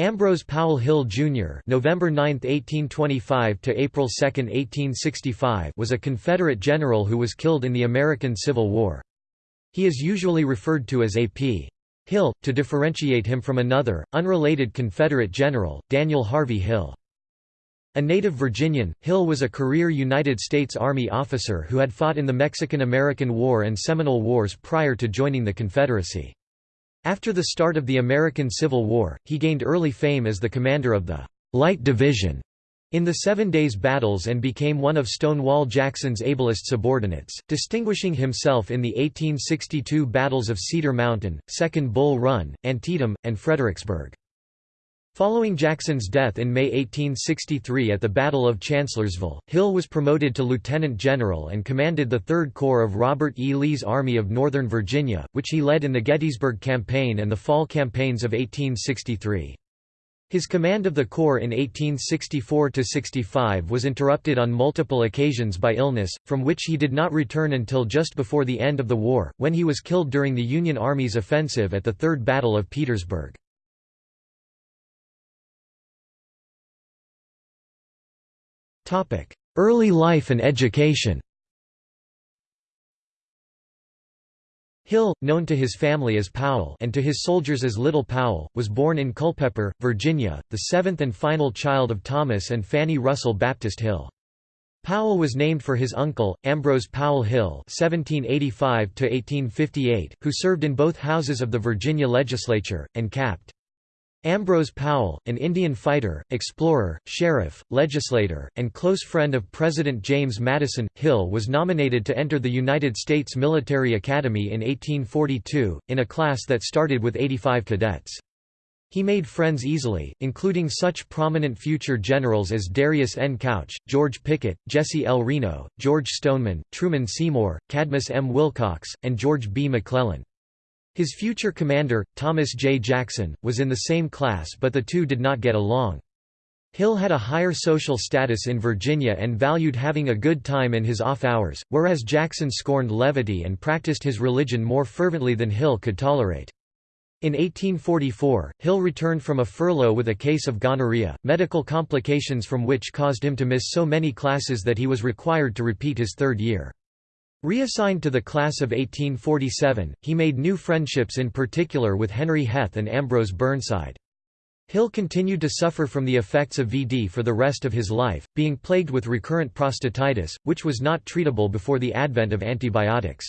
Ambrose Powell Hill Jr. (November 9, 1825 to April 2, 1865) was a Confederate general who was killed in the American Civil War. He is usually referred to as A.P. Hill, to differentiate him from another, unrelated Confederate general, Daniel Harvey Hill. A native Virginian, Hill was a career United States Army officer who had fought in the Mexican–American War and Seminole Wars prior to joining the Confederacy. After the start of the American Civil War, he gained early fame as the commander of the «Light Division» in the Seven Days Battles and became one of Stonewall Jackson's ablest subordinates, distinguishing himself in the 1862 battles of Cedar Mountain, Second Bull Run, Antietam, and Fredericksburg. Following Jackson's death in May 1863 at the Battle of Chancellorsville, Hill was promoted to lieutenant general and commanded the Third Corps of Robert E. Lee's Army of Northern Virginia, which he led in the Gettysburg Campaign and the fall campaigns of 1863. His command of the Corps in 1864–65 was interrupted on multiple occasions by illness, from which he did not return until just before the end of the war, when he was killed during the Union Army's offensive at the Third Battle of Petersburg. Early life and education Hill, known to his family as Powell and to his soldiers as Little Powell, was born in Culpeper, Virginia, the seventh and final child of Thomas and Fanny Russell Baptist Hill. Powell was named for his uncle, Ambrose Powell Hill (1785–1858), who served in both houses of the Virginia legislature, and Capt. Ambrose Powell, an Indian fighter, explorer, sheriff, legislator, and close friend of President James Madison, Hill was nominated to enter the United States Military Academy in 1842, in a class that started with 85 cadets. He made friends easily, including such prominent future generals as Darius N. Couch, George Pickett, Jesse L. Reno, George Stoneman, Truman Seymour, Cadmus M. Wilcox, and George B. McClellan. His future commander, Thomas J. Jackson, was in the same class but the two did not get along. Hill had a higher social status in Virginia and valued having a good time in his off hours, whereas Jackson scorned levity and practiced his religion more fervently than Hill could tolerate. In 1844, Hill returned from a furlough with a case of gonorrhea, medical complications from which caused him to miss so many classes that he was required to repeat his third year. Reassigned to the class of 1847, he made new friendships in particular with Henry Heth and Ambrose Burnside. Hill continued to suffer from the effects of VD for the rest of his life, being plagued with recurrent prostatitis, which was not treatable before the advent of antibiotics.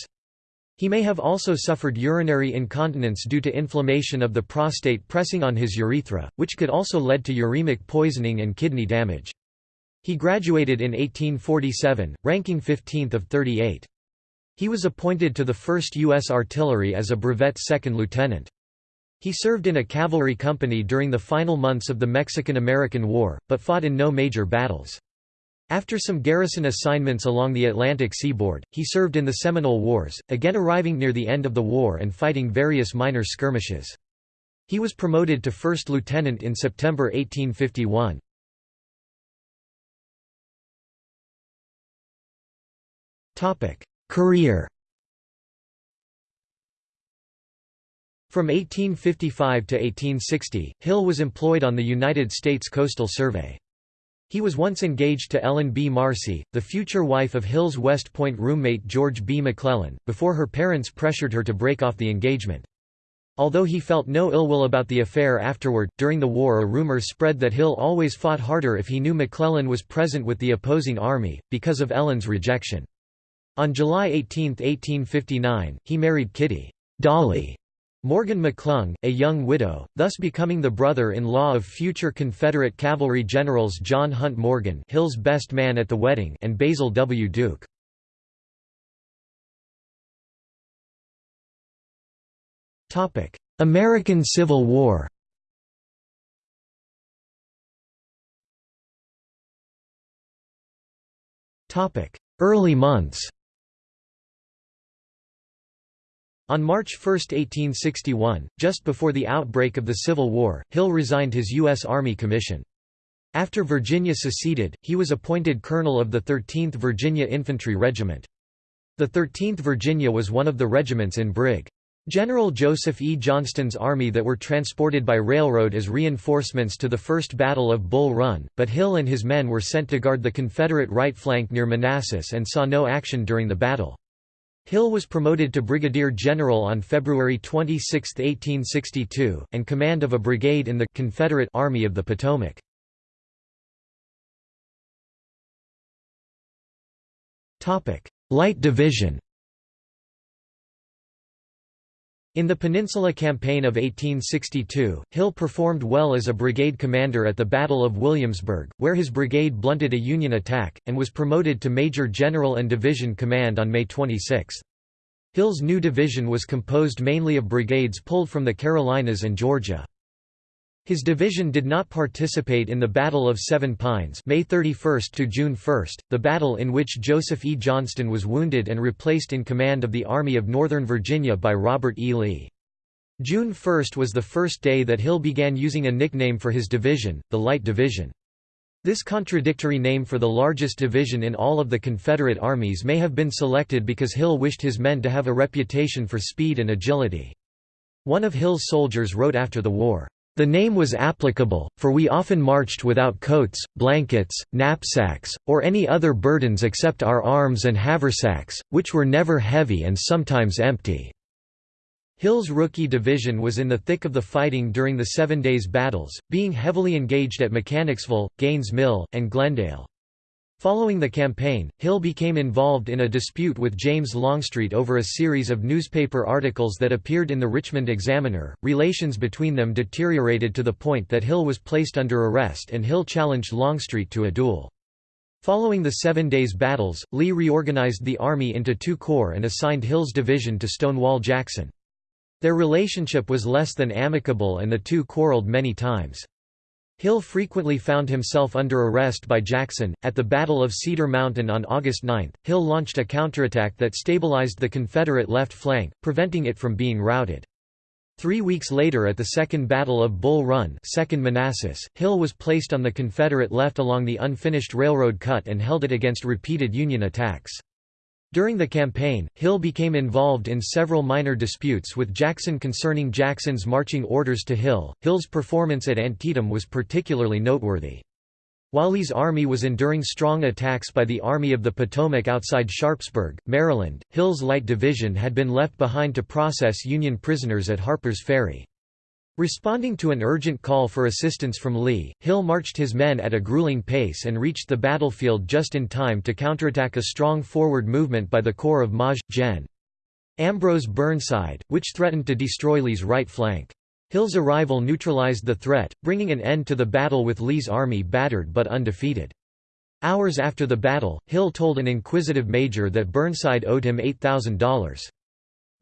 He may have also suffered urinary incontinence due to inflammation of the prostate pressing on his urethra, which could also lead to uremic poisoning and kidney damage. He graduated in 1847, ranking 15th of 38. He was appointed to the 1st U.S. Artillery as a brevet second lieutenant. He served in a cavalry company during the final months of the Mexican–American War, but fought in no major battles. After some garrison assignments along the Atlantic seaboard, he served in the Seminole Wars, again arriving near the end of the war and fighting various minor skirmishes. He was promoted to first lieutenant in September 1851. Career From 1855 to 1860, Hill was employed on the United States Coastal Survey. He was once engaged to Ellen B. Marcy, the future wife of Hill's West Point roommate George B. McClellan, before her parents pressured her to break off the engagement. Although he felt no ill will about the affair afterward, during the war a rumor spread that Hill always fought harder if he knew McClellan was present with the opposing army, because of Ellen's rejection. On July 18, 1859, he married Kitty Dolly Morgan McClung, a young widow, thus becoming the brother-in-law of future Confederate cavalry generals John Hunt Morgan Hill's best man at the wedding and Basil W. Duke. American Civil War Early months On March 1, 1861, just before the outbreak of the Civil War, Hill resigned his U.S. Army commission. After Virginia seceded, he was appointed colonel of the 13th Virginia Infantry Regiment. The 13th Virginia was one of the regiments in Brig. General Joseph E. Johnston's army that were transported by railroad as reinforcements to the First Battle of Bull Run, but Hill and his men were sent to guard the Confederate right flank near Manassas and saw no action during the battle. Hill was promoted to brigadier general on February 26, 1862, and command of a brigade in the Confederate Army of the Potomac. Light Division In the Peninsula Campaign of 1862, Hill performed well as a brigade commander at the Battle of Williamsburg, where his brigade blunted a Union attack, and was promoted to Major General and Division Command on May 26. Hill's new division was composed mainly of brigades pulled from the Carolinas and Georgia. His division did not participate in the Battle of Seven Pines May 31 to June 1, the battle in which Joseph E. Johnston was wounded and replaced in command of the Army of Northern Virginia by Robert E. Lee. June 1 was the first day that Hill began using a nickname for his division, the Light Division. This contradictory name for the largest division in all of the Confederate armies may have been selected because Hill wished his men to have a reputation for speed and agility. One of Hill's soldiers wrote after the war, the name was applicable, for we often marched without coats, blankets, knapsacks, or any other burdens except our arms and haversacks, which were never heavy and sometimes empty." Hill's rookie division was in the thick of the fighting during the Seven Days Battles, being heavily engaged at Mechanicsville, Gaines Mill, and Glendale. Following the campaign, Hill became involved in a dispute with James Longstreet over a series of newspaper articles that appeared in the Richmond Examiner. Relations between them deteriorated to the point that Hill was placed under arrest and Hill challenged Longstreet to a duel. Following the Seven Days Battles, Lee reorganized the Army into two corps and assigned Hill's division to Stonewall Jackson. Their relationship was less than amicable and the two quarreled many times. Hill frequently found himself under arrest by Jackson. At the Battle of Cedar Mountain on August 9, Hill launched a counterattack that stabilized the Confederate left flank, preventing it from being routed. Three weeks later at the Second Battle of Bull Run 2nd Manassas, Hill was placed on the Confederate left along the unfinished railroad cut and held it against repeated Union attacks. During the campaign, Hill became involved in several minor disputes with Jackson concerning Jackson's marching orders to Hill. Hill's performance at Antietam was particularly noteworthy. While Lee's army was enduring strong attacks by the Army of the Potomac outside Sharpsburg, Maryland, Hill's Light Division had been left behind to process Union prisoners at Harper's Ferry. Responding to an urgent call for assistance from Lee, Hill marched his men at a grueling pace and reached the battlefield just in time to counterattack a strong forward movement by the corps of Maj. Gen. Ambrose Burnside, which threatened to destroy Lee's right flank. Hill's arrival neutralized the threat, bringing an end to the battle with Lee's army battered but undefeated. Hours after the battle, Hill told an inquisitive major that Burnside owed him $8,000.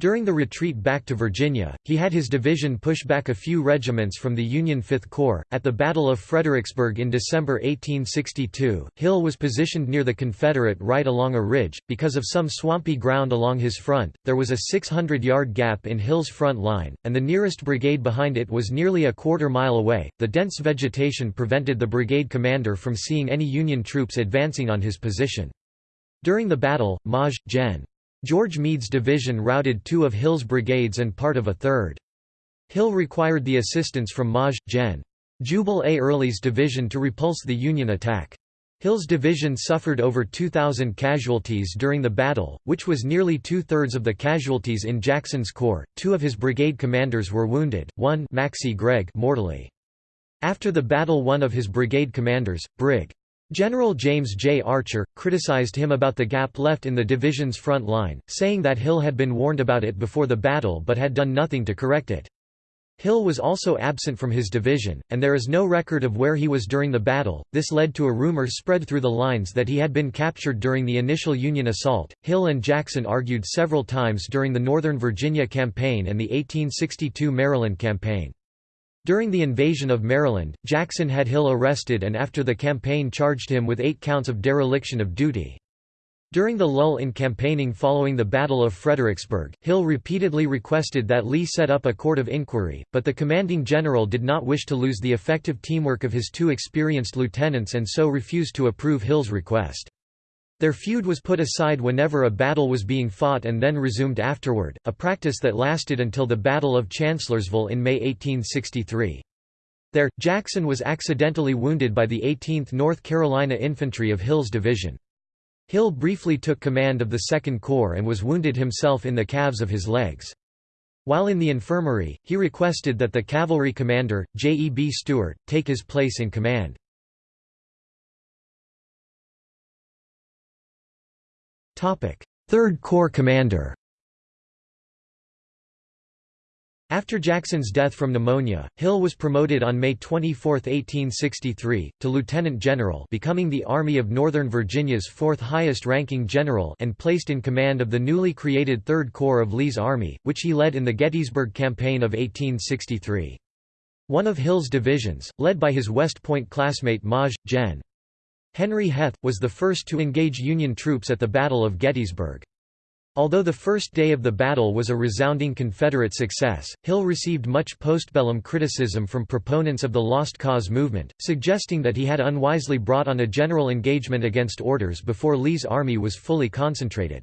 During the retreat back to Virginia, he had his division push back a few regiments from the Union Fifth Corps. At the Battle of Fredericksburg in December 1862, Hill was positioned near the Confederate right along a ridge. Because of some swampy ground along his front, there was a 600 yard gap in Hill's front line, and the nearest brigade behind it was nearly a quarter mile away. The dense vegetation prevented the brigade commander from seeing any Union troops advancing on his position. During the battle, Maj. Gen. George Meade's division routed two of Hill's brigades and part of a third. Hill required the assistance from Maj. Gen. Jubal A. Early's division to repulse the Union attack. Hill's division suffered over 2,000 casualties during the battle, which was nearly two-thirds of the casualties in Jackson's corps. Two of his brigade commanders were wounded, one Maxcy Gregg mortally. After the battle one of his brigade commanders, Brig. General James J. Archer, criticized him about the gap left in the division's front line, saying that Hill had been warned about it before the battle but had done nothing to correct it. Hill was also absent from his division, and there is no record of where he was during the battle. This led to a rumor spread through the lines that he had been captured during the initial Union assault. Hill and Jackson argued several times during the Northern Virginia campaign and the 1862 Maryland campaign. During the invasion of Maryland, Jackson had Hill arrested and after the campaign charged him with eight counts of dereliction of duty. During the lull in campaigning following the Battle of Fredericksburg, Hill repeatedly requested that Lee set up a court of inquiry, but the commanding general did not wish to lose the effective teamwork of his two experienced lieutenants and so refused to approve Hill's request. Their feud was put aside whenever a battle was being fought and then resumed afterward, a practice that lasted until the Battle of Chancellorsville in May 1863. There, Jackson was accidentally wounded by the 18th North Carolina Infantry of Hill's division. Hill briefly took command of the Second Corps and was wounded himself in the calves of his legs. While in the infirmary, he requested that the cavalry commander, J. E. B. Stuart, take his place in command. Third Corps commander After Jackson's death from pneumonia, Hill was promoted on May 24, 1863, to lieutenant general becoming the Army of Northern Virginia's fourth highest-ranking general and placed in command of the newly created Third Corps of Lee's army, which he led in the Gettysburg Campaign of 1863. One of Hill's divisions, led by his West Point classmate Maj. Gen. Henry Heth, was the first to engage Union troops at the Battle of Gettysburg. Although the first day of the battle was a resounding Confederate success, Hill received much postbellum criticism from proponents of the Lost Cause movement, suggesting that he had unwisely brought on a general engagement against orders before Lee's army was fully concentrated.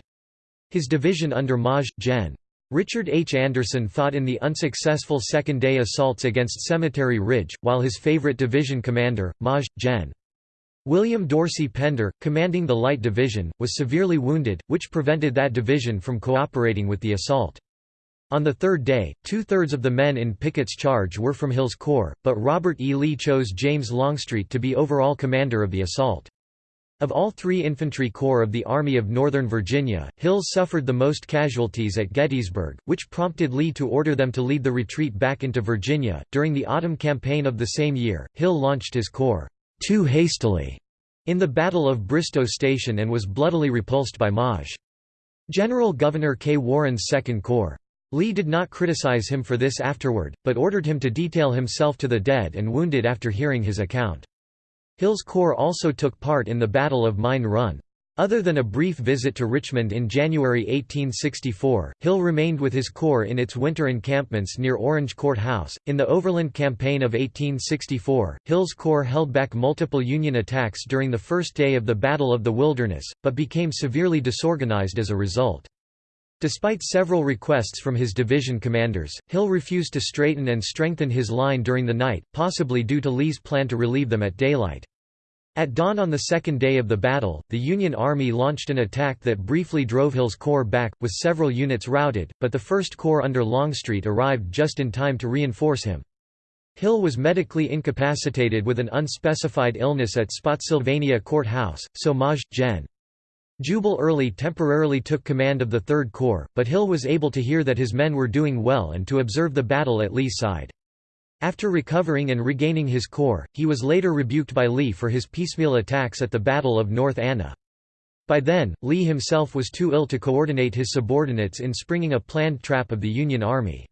His division under Maj. Gen. Richard H. Anderson fought in the unsuccessful second-day assaults against Cemetery Ridge, while his favorite division commander, Maj. Gen. William Dorsey Pender, commanding the Light Division, was severely wounded, which prevented that division from cooperating with the assault. On the third day, two-thirds of the men in Pickett's charge were from Hill's Corps, but Robert E. Lee chose James Longstreet to be overall commander of the assault. Of all three infantry corps of the Army of Northern Virginia, Hill suffered the most casualties at Gettysburg, which prompted Lee to order them to lead the retreat back into Virginia. During the autumn campaign of the same year, Hill launched his corps too hastily in the Battle of Bristoe Station and was bloodily repulsed by Maj. General Gouverneur K. Warren's Second Corps. Lee did not criticize him for this afterward, but ordered him to detail himself to the dead and wounded after hearing his account. Hill's Corps also took part in the Battle of Mine Run. Other than a brief visit to Richmond in January 1864, Hill remained with his corps in its winter encampments near Orange Court House. In the Overland Campaign of 1864, Hill's corps held back multiple Union attacks during the first day of the Battle of the Wilderness, but became severely disorganized as a result. Despite several requests from his division commanders, Hill refused to straighten and strengthen his line during the night, possibly due to Lee's plan to relieve them at daylight. At dawn on the second day of the battle, the Union Army launched an attack that briefly drove Hill's Corps back, with several units routed, but the First Corps under Longstreet arrived just in time to reinforce him. Hill was medically incapacitated with an unspecified illness at Spotsylvania Court House, so Maj. Gen. Jubal Early temporarily took command of the Third Corps, but Hill was able to hear that his men were doing well and to observe the battle at Lee's side. After recovering and regaining his corps, he was later rebuked by Lee for his piecemeal attacks at the Battle of North Anna. By then, Lee himself was too ill to coordinate his subordinates in springing a planned trap of the Union Army.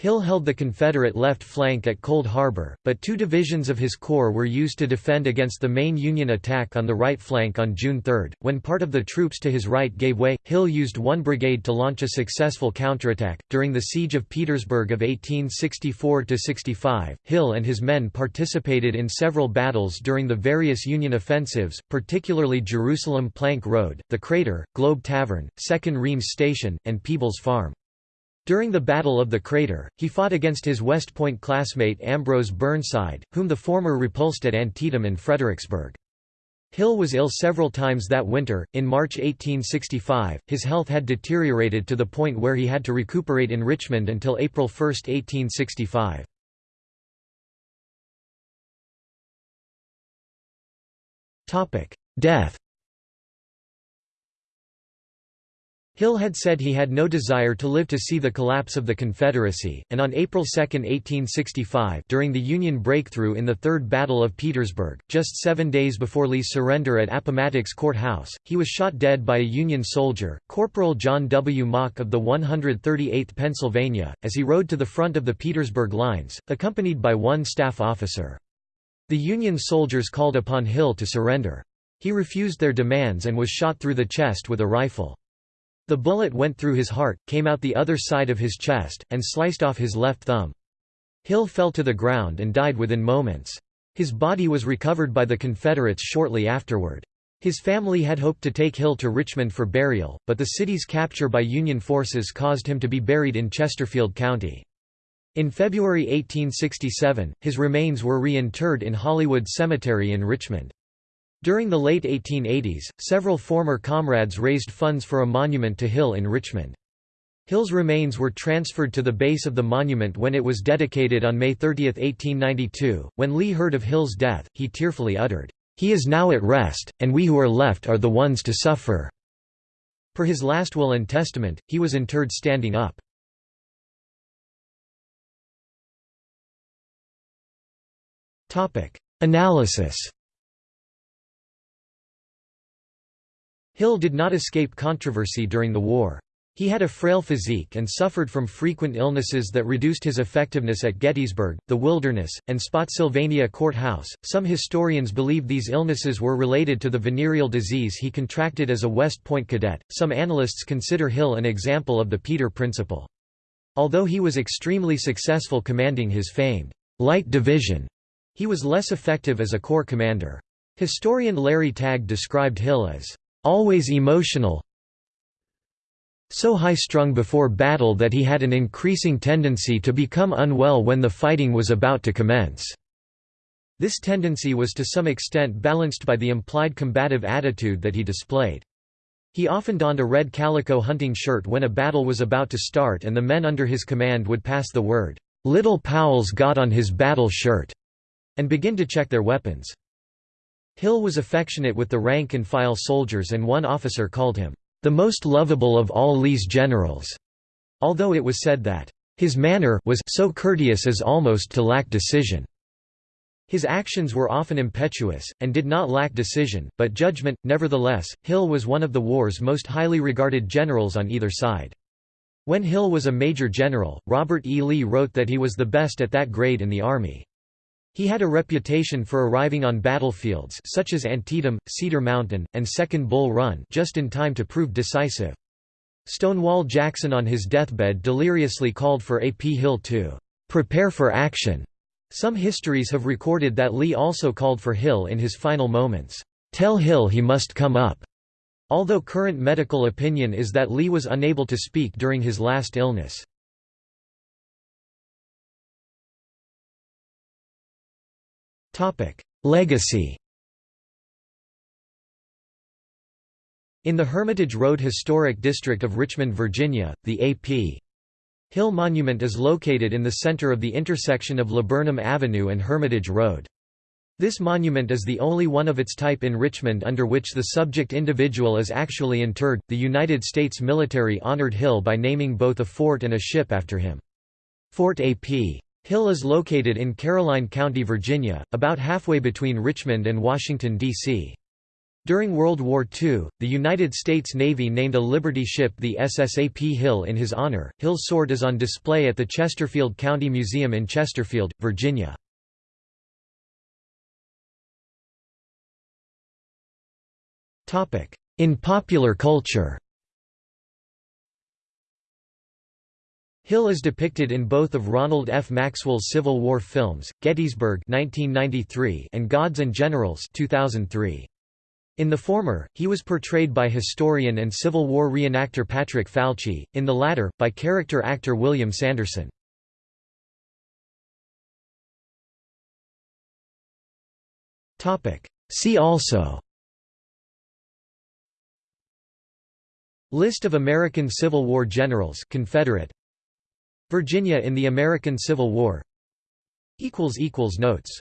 Hill held the Confederate left flank at Cold Harbor, but two divisions of his corps were used to defend against the main Union attack on the right flank on June 3. When part of the troops to his right gave way, Hill used one brigade to launch a successful counterattack. During the Siege of Petersburg of 1864 65, Hill and his men participated in several battles during the various Union offensives, particularly Jerusalem Plank Road, the Crater, Globe Tavern, Second Reams Station, and Peebles Farm. During the Battle of the Crater, he fought against his West Point classmate Ambrose Burnside, whom the former repulsed at Antietam and Fredericksburg. Hill was ill several times that winter. In March 1865, his health had deteriorated to the point where he had to recuperate in Richmond until April 1, 1865. Topic: Death Hill had said he had no desire to live to see the collapse of the Confederacy, and on April 2, 1865 during the Union breakthrough in the Third Battle of Petersburg, just seven days before Lee's surrender at Appomattox Court House, he was shot dead by a Union soldier, Corporal John W. Mock of the 138th Pennsylvania, as he rode to the front of the Petersburg lines, accompanied by one staff officer. The Union soldiers called upon Hill to surrender. He refused their demands and was shot through the chest with a rifle. The bullet went through his heart, came out the other side of his chest, and sliced off his left thumb. Hill fell to the ground and died within moments. His body was recovered by the Confederates shortly afterward. His family had hoped to take Hill to Richmond for burial, but the city's capture by Union forces caused him to be buried in Chesterfield County. In February 1867, his remains were reinterred in Hollywood Cemetery in Richmond. During the late 1880s, several former comrades raised funds for a monument to Hill in Richmond. Hill's remains were transferred to the base of the monument when it was dedicated on May 30, 1892. When Lee heard of Hill's death, he tearfully uttered, he is now at rest, and we who are left are the ones to suffer." Per his last will and testament, he was interred standing up. Analysis Hill did not escape controversy during the war. He had a frail physique and suffered from frequent illnesses that reduced his effectiveness at Gettysburg, the Wilderness, and Spotsylvania Court House. Some historians believe these illnesses were related to the venereal disease he contracted as a West Point cadet. Some analysts consider Hill an example of the Peter Principle. Although he was extremely successful commanding his famed light division, he was less effective as a corps commander. Historian Larry Tagg described Hill as always emotional, so high-strung before battle that he had an increasing tendency to become unwell when the fighting was about to commence. This tendency was to some extent balanced by the implied combative attitude that he displayed. He often donned a red calico hunting shirt when a battle was about to start and the men under his command would pass the word, "'Little Powell's got on his battle shirt' and begin to check their weapons. Hill was affectionate with the rank-and-file soldiers and one officer called him, the most lovable of all Lee's generals, although it was said that his manner was so courteous as almost to lack decision. His actions were often impetuous, and did not lack decision, but judgment. Nevertheless, Hill was one of the war's most highly regarded generals on either side. When Hill was a major general, Robert E. Lee wrote that he was the best at that grade in the Army. He had a reputation for arriving on battlefields such as Antietam, Cedar Mountain, and Second Bull Run just in time to prove decisive. Stonewall Jackson on his deathbed deliriously called for A.P. Hill to "'prepare for action'". Some histories have recorded that Lee also called for Hill in his final moments, "'Tell Hill he must come up'". Although current medical opinion is that Lee was unable to speak during his last illness. Legacy In the Hermitage Road Historic District of Richmond, Virginia, the A.P. Hill Monument is located in the center of the intersection of Laburnum Avenue and Hermitage Road. This monument is the only one of its type in Richmond under which the subject individual is actually interred. The United States military honored Hill by naming both a fort and a ship after him. Fort A.P. Hill is located in Caroline County, Virginia, about halfway between Richmond and Washington, D.C. During World War II, the United States Navy named a Liberty ship the SS A.P. Hill in his honor. Hill's sword is on display at the Chesterfield County Museum in Chesterfield, Virginia. In popular culture Hill is depicted in both of Ronald F. Maxwell's Civil War films, Gettysburg 1993 and Gods and Generals 2003. In the former, he was portrayed by historian and Civil War reenactor Patrick Falci, in the latter, by character actor William Sanderson. See also List of American Civil War generals Confederate Virginia in the American Civil War. Notes